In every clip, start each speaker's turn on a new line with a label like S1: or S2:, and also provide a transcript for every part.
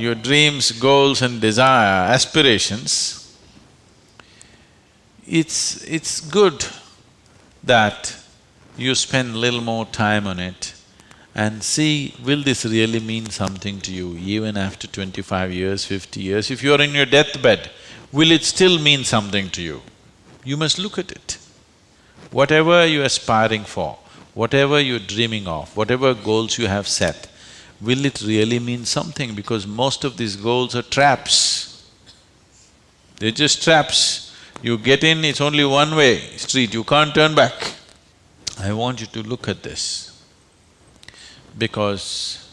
S1: your dreams, goals and desire, aspirations, it's… it's good that you spend little more time on it and see, will this really mean something to you even after twenty-five years, fifty years? If you're in your deathbed, will it still mean something to you? You must look at it. Whatever you're aspiring for, whatever you're dreaming of, whatever goals you have set, will it really mean something? Because most of these goals are traps. They're just traps. You get in, it's only one way street, you can't turn back. I want you to look at this because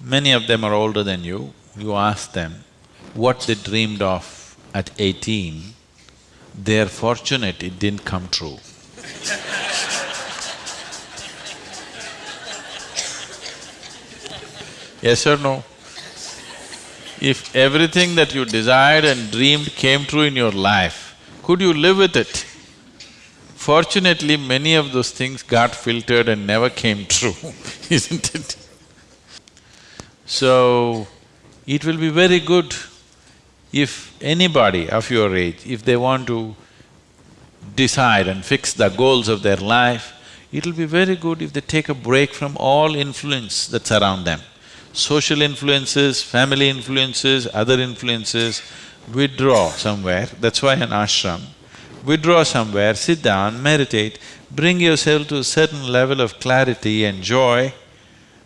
S1: many of them are older than you. You ask them what they dreamed of at eighteen, they're fortunate it didn't come true. yes or no? If everything that you desired and dreamed came true in your life, could you live with it? Fortunately, many of those things got filtered and never came true, isn't it? So, it will be very good if anybody of your age, if they want to decide and fix the goals of their life, it'll be very good if they take a break from all influence that's around them. Social influences, family influences, other influences, withdraw somewhere, that's why an ashram. Withdraw somewhere, sit down, meditate, bring yourself to a certain level of clarity and joy.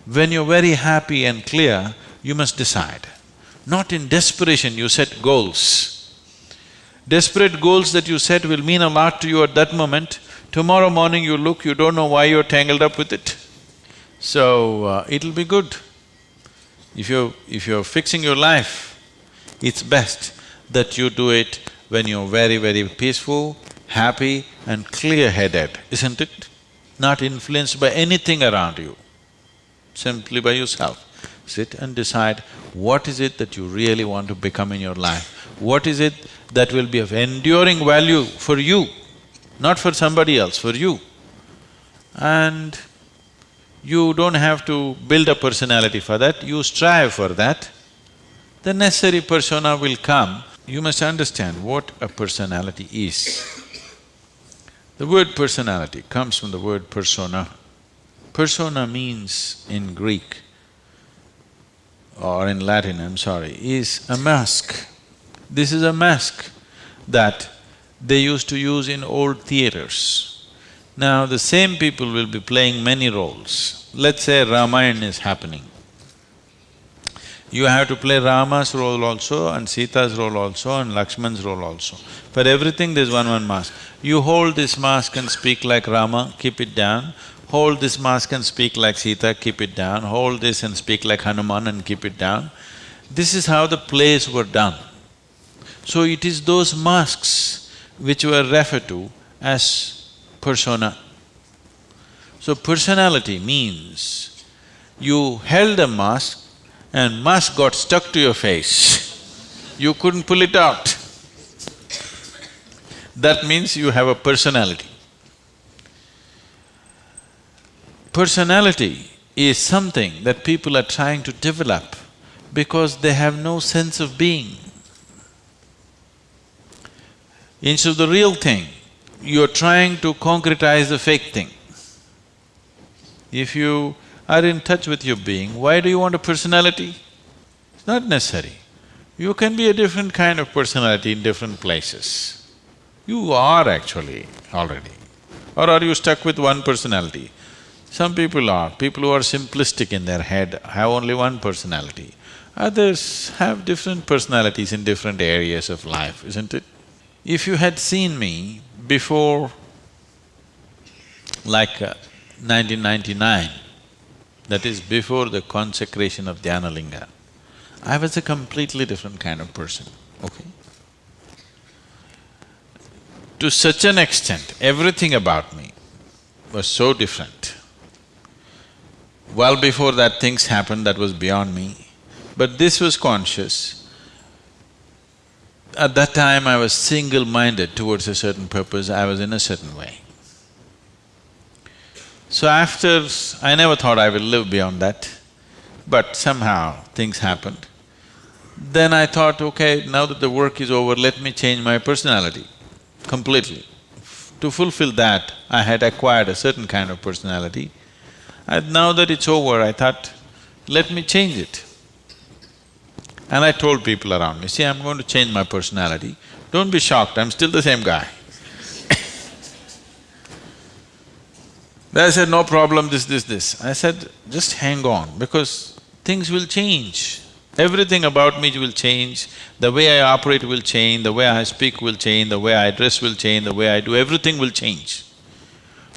S1: When you're very happy and clear, you must decide. Not in desperation you set goals. Desperate goals that you set will mean a lot to you at that moment. Tomorrow morning you look, you don't know why you're tangled up with it. So, uh, it'll be good. If you're… if you're fixing your life, it's best that you do it when you're very, very peaceful, happy and clear-headed, isn't it? Not influenced by anything around you, simply by yourself. Sit and decide what is it that you really want to become in your life? What is it that will be of enduring value for you, not for somebody else, for you? And you don't have to build a personality for that, you strive for that. The necessary persona will come. You must understand what a personality is. The word personality comes from the word persona. Persona means in Greek or in Latin, I'm sorry, is a mask. This is a mask that they used to use in old theaters. Now, the same people will be playing many roles. Let's say Ramayana is happening. You have to play Rama's role also and Sita's role also and Lakshman's role also. For everything there's one one mask. You hold this mask and speak like Rama, keep it down hold this mask and speak like Sita, keep it down, hold this and speak like Hanuman and keep it down. This is how the plays were done. So it is those masks which were referred to as persona. So personality means you held a mask and mask got stuck to your face, you couldn't pull it out. That means you have a personality. Personality is something that people are trying to develop because they have no sense of being. Instead of the real thing, you're trying to concretize the fake thing. If you are in touch with your being, why do you want a personality? It's not necessary. You can be a different kind of personality in different places. You are actually already. Or are you stuck with one personality? Some people are, people who are simplistic in their head have only one personality. Others have different personalities in different areas of life, isn't it? If you had seen me before like uh, 1999, that is before the consecration of Dhyanalinga, I was a completely different kind of person, okay? To such an extent, everything about me was so different. Well before that things happened that was beyond me, but this was conscious. At that time I was single-minded towards a certain purpose, I was in a certain way. So after… I never thought I will live beyond that, but somehow things happened. Then I thought, okay, now that the work is over, let me change my personality completely. To fulfill that, I had acquired a certain kind of personality. And now that it's over, I thought, let me change it. And I told people around me, see, I'm going to change my personality. Don't be shocked, I'm still the same guy. They said, no problem, this, this, this. I said, just hang on, because things will change. Everything about me will change, the way I operate will change, the way I speak will change, the way I dress will change, the way I do, everything will change.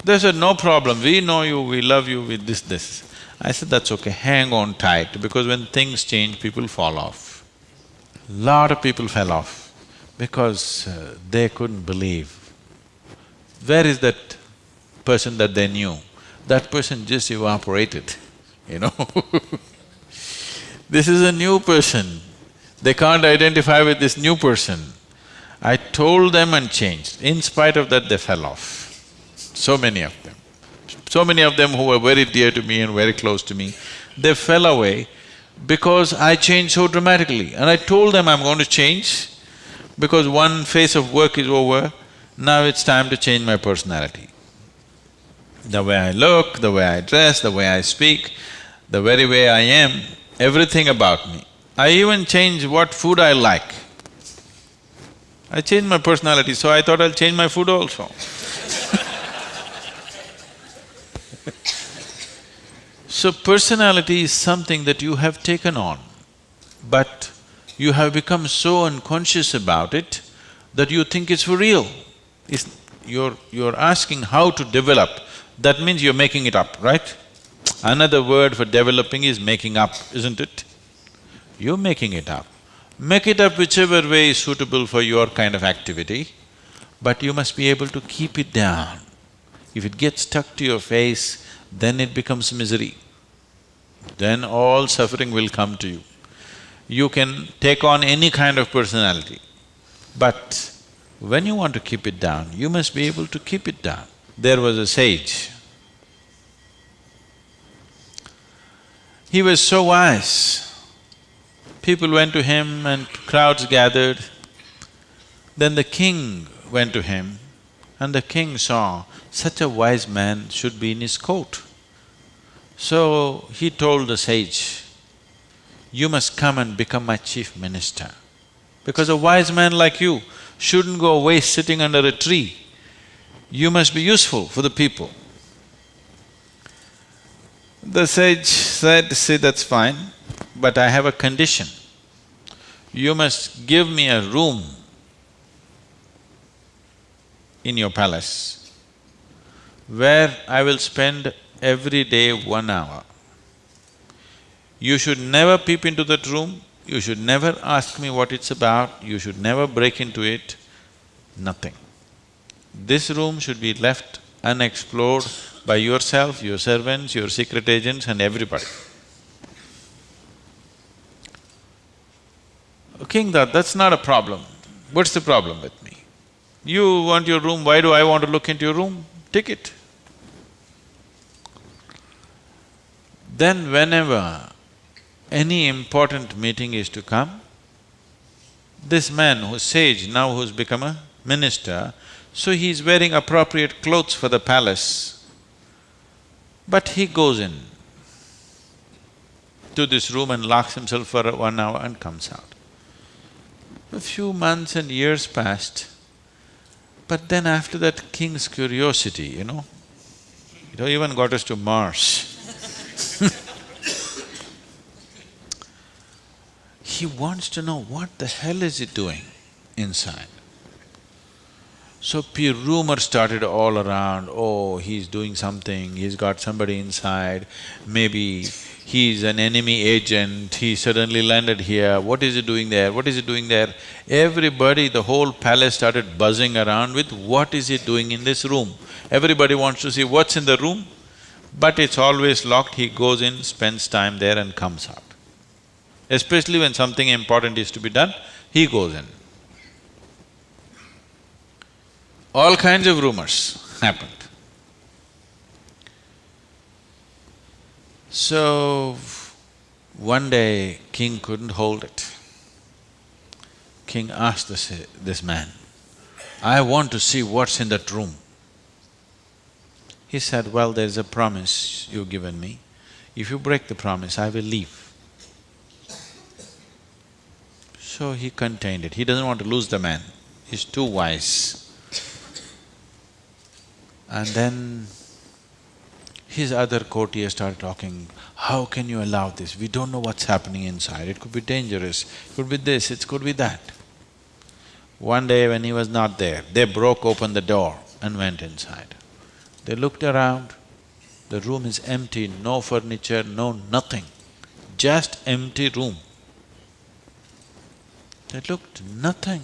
S1: They said, no problem, we know you, we love you with this, this. I said, that's okay, hang on tight, because when things change, people fall off. Lot of people fell off because uh, they couldn't believe. Where is that person that they knew? That person just evaporated, you know This is a new person, they can't identify with this new person. I told them and changed, in spite of that they fell off, so many of them. So many of them who were very dear to me and very close to me, they fell away because I changed so dramatically. And I told them I'm going to change because one phase of work is over, now it's time to change my personality. The way I look, the way I dress, the way I speak, the very way I am, everything about me. I even change what food I like. I changed my personality, so I thought I'll change my food also So personality is something that you have taken on, but you have become so unconscious about it that you think it's for real. It's, you're… you're asking how to develop, that means you're making it up, right? Another word for developing is making up, isn't it? You're making it up. Make it up whichever way is suitable for your kind of activity, but you must be able to keep it down. If it gets stuck to your face, then it becomes misery. Then all suffering will come to you. You can take on any kind of personality, but when you want to keep it down, you must be able to keep it down. There was a sage, He was so wise. People went to him and crowds gathered. Then the king went to him and the king saw such a wise man should be in his court. So he told the sage, you must come and become my chief minister. Because a wise man like you shouldn't go away sitting under a tree. You must be useful for the people. The sage said, see, that's fine, but I have a condition. You must give me a room in your palace where I will spend every day one hour. You should never peep into that room, you should never ask me what it's about, you should never break into it, nothing. This room should be left unexplored by yourself, your servants, your secret agents and everybody. King thought, that's not a problem. What's the problem with me? You want your room, why do I want to look into your room? Take it. Then whenever any important meeting is to come, this man who's sage, now who's become a minister, so he's wearing appropriate clothes for the palace. But he goes in to this room and locks himself for one hour and comes out. A few months and years passed, but then after that king's curiosity, you know, it even got us to Mars He wants to know what the hell is he doing inside. So rumor started all around, oh, he's doing something, he's got somebody inside, maybe he's an enemy agent, he suddenly landed here, what is he doing there, what is he doing there? Everybody, the whole palace started buzzing around with what is he doing in this room. Everybody wants to see what's in the room, but it's always locked, he goes in, spends time there and comes out. Especially when something important is to be done, he goes in. all kinds of rumors happened. So, One day, king couldn't hold it. King asked this, this man, I want to see what's in that room. He said, well, there's a promise you've given me. If you break the promise, I will leave. So he contained it. He doesn't want to lose the man. He's too wise. And then his other courtiers started talking, how can you allow this? We don't know what's happening inside, it could be dangerous, it could be this, it could be that. One day when he was not there, they broke open the door and went inside. They looked around, the room is empty, no furniture, no nothing, just empty room. They looked, nothing.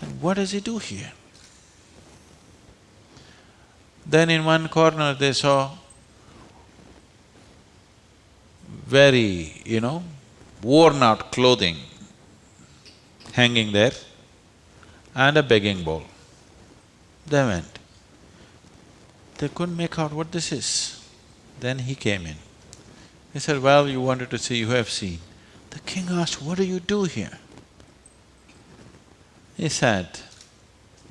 S1: Then what does he do here? Then in one corner they saw very, you know, worn out clothing hanging there and a begging bowl. They went. They couldn't make out what this is. Then he came in. He said, well, you wanted to see, you have seen. The king asked, what do you do here? He said,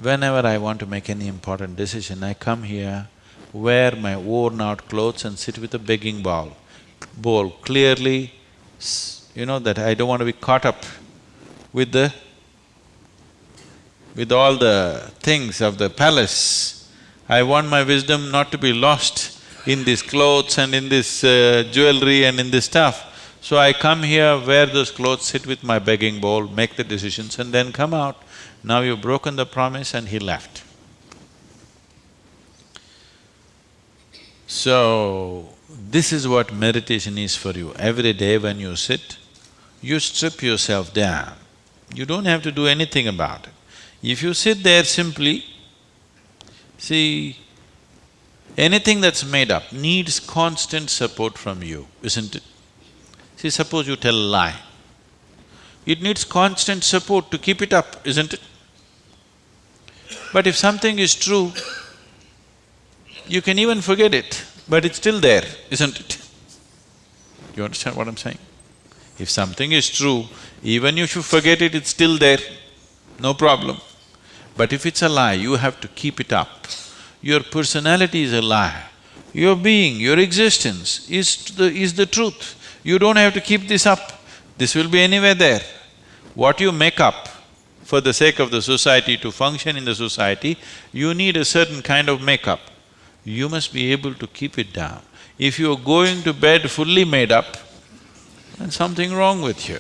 S1: whenever I want to make any important decision, I come here, wear my worn out clothes and sit with a begging bowl, bowl clearly, you know, that I don't want to be caught up with the… with all the things of the palace. I want my wisdom not to be lost in these clothes and in this uh, jewelry and in this stuff. So I come here, wear those clothes, sit with my begging bowl, make the decisions and then come out. Now you've broken the promise and he left. So, this is what meditation is for you. Every day when you sit, you strip yourself down. You don't have to do anything about it. If you sit there simply, see, anything that's made up needs constant support from you, isn't it? See, suppose you tell a lie. It needs constant support to keep it up, isn't it? But if something is true, you can even forget it, but it's still there, isn't it? You understand what I'm saying? If something is true, even if you forget it, it's still there, no problem. But if it's a lie, you have to keep it up. Your personality is a lie. Your being, your existence is the… is the truth. You don't have to keep this up, this will be anywhere there. What you make up for the sake of the society, to function in the society, you need a certain kind of makeup. You must be able to keep it down. If you're going to bed fully made up, then something wrong with you.